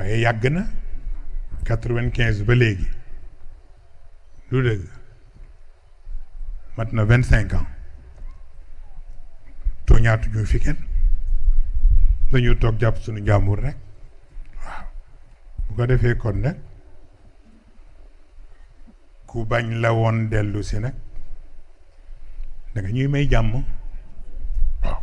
waaye yàgg na quatre-vingt-quinze ba léegi. Lu ans. Tooñaatuñu fi kenn. Dañu toog jàpp suñu njàmbur rek. Waaw. Bu ko defee kon nag ku bañ la woon dellu si nag da waaw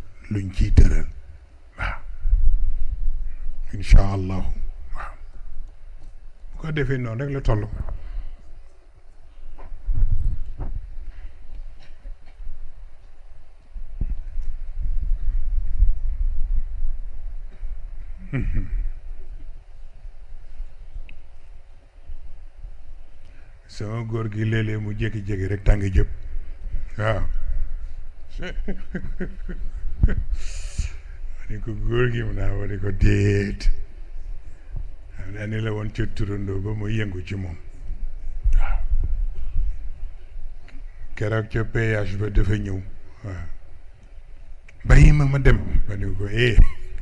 luñ ciy tëral waaw incha allahu waaw bu ko defee noonu rek la toll. sama góor gi léeg-léeg mu jékki-jékki rek tàngi jëpp waaw ko góor gi mu naa ah, ma ko déet xam naa ni la woon ca turandoo ba mu yëngu ci moom. Waaw keroog ca péage ba dafa ñëw waaw bàyyi ma ma dem. Ma ni ko eh.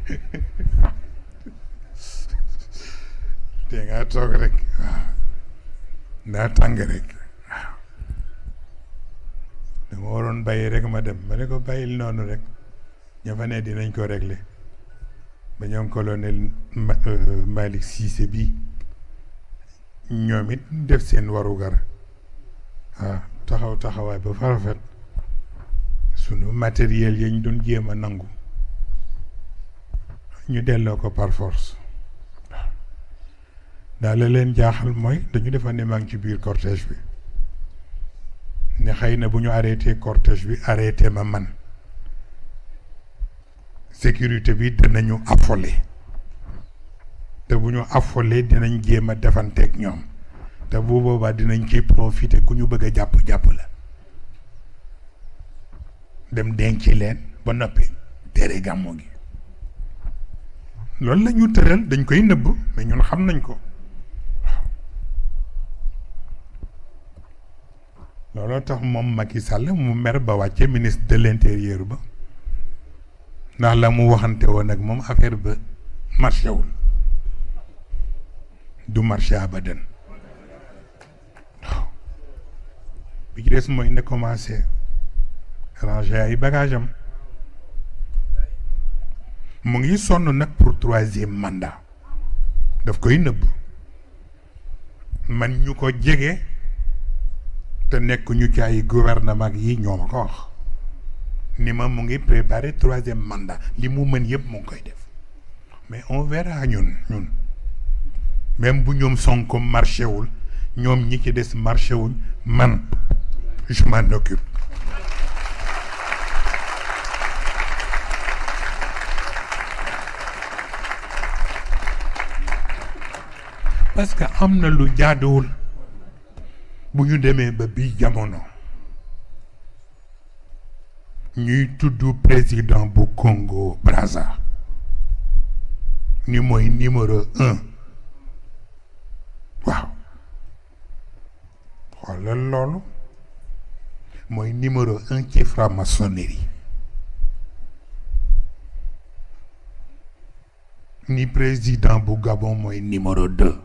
Te ngaa toog rek waaw ndaa tàng rek waaw dama waroon bàyyi rek ma dem. Ma ne ko, bàyyil noonu rek. Ña fa ne dinañ ko régler ba ñoom colonel Malick Cissé bi ñoom it def seen taxaw taxawaay ba farafet sunu matériel yañ doon jéem a nangu. Ñu delloo ko par force. Daal la leen jaaxal mooy dañu defa ne maa ngi ci cortège ne xëy na bu ñu arrêté cortège bi arrêté ma sécurité bi dinañu affolé. Te bu ñu affolé dinañ jéem a defanteeg ñoom. Te bu boobaa dinañ ci profité ku ñu bëgg a jàpp la. Dem denc leen ba noppi tere gàmmu gi. Loolu la ñu dañ koy nëbb mais ñun xam nañ ko. Looloo tax Macky Sall mu mer ba ministre de l'intérieur ba ndax la mu waxante woon ak moom affaire ba marché wul. du marché abadan. bi ci des mooy na commencé ranger ay bagage am. mu ngi sonn nag pour troisième mandat. daf koy nëbb. man ñu ko jege te nekk ñu ci ay gouvernement yi ñoo ko wax ni ma mu ngi préparer troisième mandat. Li mu mën yëpp mu koy def. Mais on verra ñun ñun. Même bu ñoom Sonko marché wul ñoom ñi ci des marché wuñ man je m'en occupe. Parce que am na lu jaaduwul. Bu ñu demee ba bii jamono ñuy tudd président bu Congo Brazza. Ni mooy numéro un. Waaw. Xoolal loolu. Mooy numéro un ci franc-maçonnerie. Ni président bu Gabon mooy numéro deux.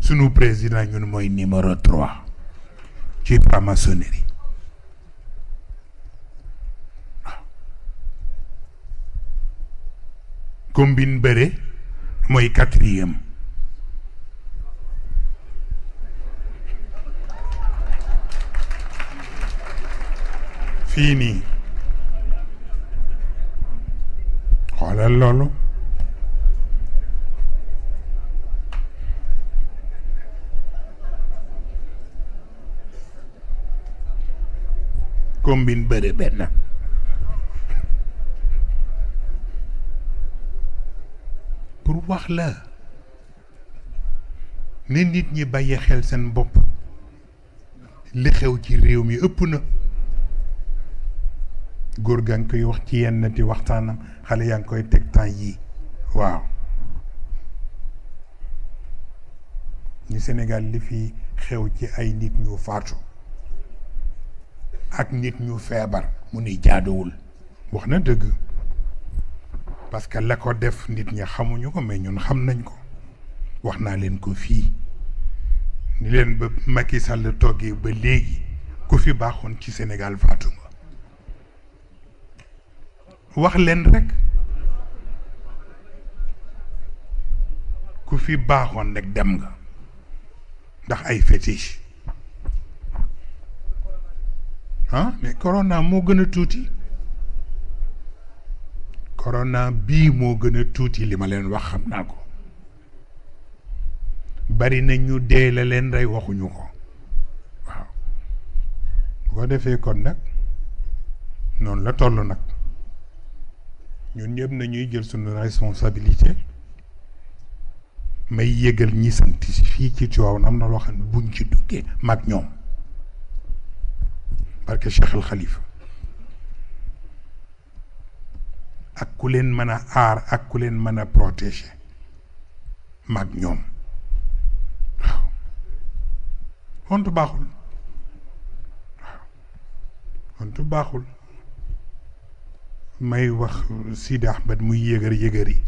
Sunu président ñun mooy numéro trois ci franc-maçonnerie combine bëre mooy quatrième. Fii nii. Xoolal loolu. Combine bëre benn. Wax la ne nit ñi bàyyi xel seen bopp li xew ci réew mi ëpp na góor gaa koy wax ci yenn ti waxtaanam xale yaa ngi koy teg temps yii waaw ni Sénégal li fi xew ci ay nit ñu faatu ak nit ñu feebar mu ni jaaduwul wax na dëgg parce que la ko def nit ñi xamuñu ko mais ñun xam nañ ko. wax naa leen ko fii. ni leen ba Macky Sall toggee ba léegi ku fi baaxoon ci Sénégal faatu nga. wax leen rek. ku fi baaxoon rek dem nga. ndax ay fétiche. ah mais corona moo gën a tuuti. Corona bii moo gën a tuuti li ma leen wax xam naa ko. bari na ñu dee la leen rey waxuñu ko. Waaw. Boo defee kon nag noonu la toll nag. Ñun ñëpp nañuy jël suñu responsabilité. May yëgal ñi sant fii ci Tiwaawan am na loo xam ne buñ ci duggee mag ñoom. Parce que Cheikh al ak ku leen mën a aar ak ku leen mën a protéger mag ñoom. Waaw. Hontu baaxul. May wax Sidi Ahmed muy yëgër yëgër yi.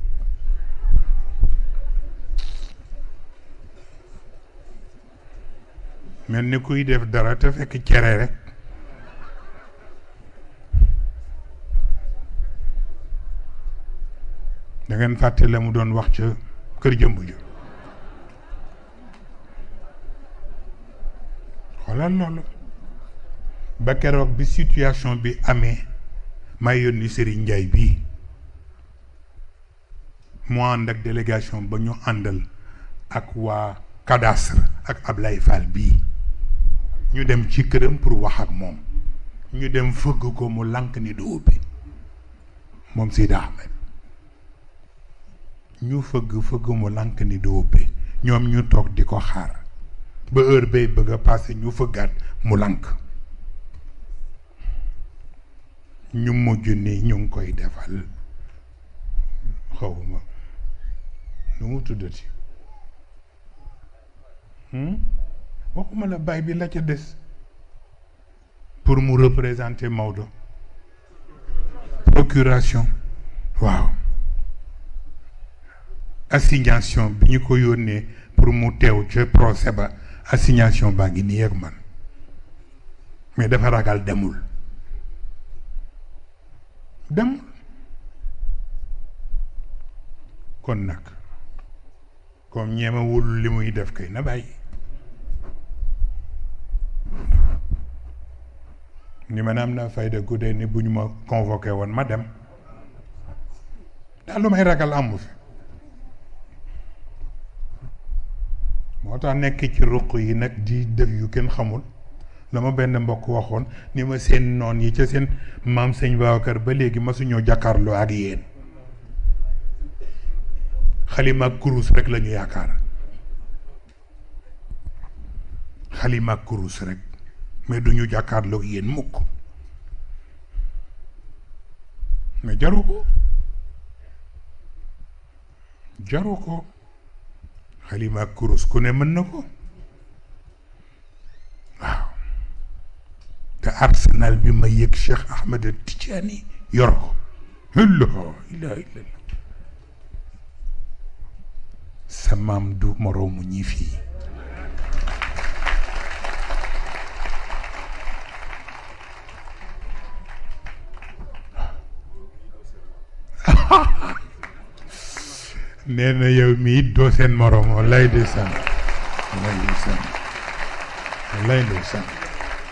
Mel ni kuy def dara te fekk cere rek. Da ngeen fàtte la mu doon wax ca kër jëmb ju xoolal loolu. Ba keroog bi situation bi amee may yónni Serigne Ndiaye bii mu ànd ak délégation ba ñu àndal ak waa cadastre ak Ablaye Fall bii ñu dem ci këram pour wax ak moom. Ñu dem fëgg ko mu lànk ni du ubbi. Moom Sidi Ahmed ñu fëgg fëgg mu lànk ni du ubbi ñoom ñu toog di ko xaar. Ba heure bay bëgg a passé ñu fëggaat mu lànk. Ñu mujj ni ñu koy defal. Waxuma la pour mu représenter Maodo. Procuration. Waaw assignation bi ñu ko yónnee pour mu teew ca procès ba assignation baa ngi nii ak man. Mais dafa ragal demul. Demul. Kon nag comme ñeemewul li muy def kay na bàyyi. Ni man am fayda guddee ni bu ñu ma ma dem. Daal lu may ragal amu fi moo tax nekk ci ruq yi nag di def yu kenn xamul. la benn mbokk waxoon ni ma seen noon yi ca seen maam sëñ Babacar ba léegi masuñoo jàkkaarloo ak yéen. Xalima ak kurus rek la ñu xalima kurus rek mais duñu jàkkaarloo ak yéen mukk. Mais jaru ko. Jaru ko. حليمة كروس كوني منكو؟ واو. تا أرسنال بما يك شيخ أحمد التجاني. يرقو هلا هلا هلا هلا سمام دو مرومو نيفي nee na yow mii doo seen moroom wallaay ndeysaan wallaay ndeysaan wallaay ndeysaan